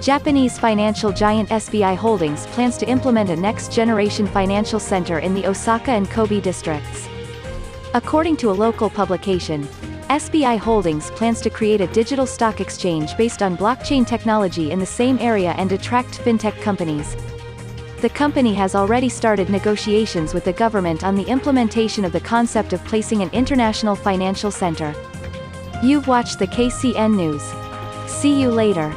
Japanese financial giant SBI Holdings plans to implement a next-generation financial center in the Osaka and Kobe districts. According to a local publication, SBI Holdings plans to create a digital stock exchange based on blockchain technology in the same area and attract fintech companies. The company has already started negotiations with the government on the implementation of the concept of placing an international financial center. You've watched the KCN News. See you later.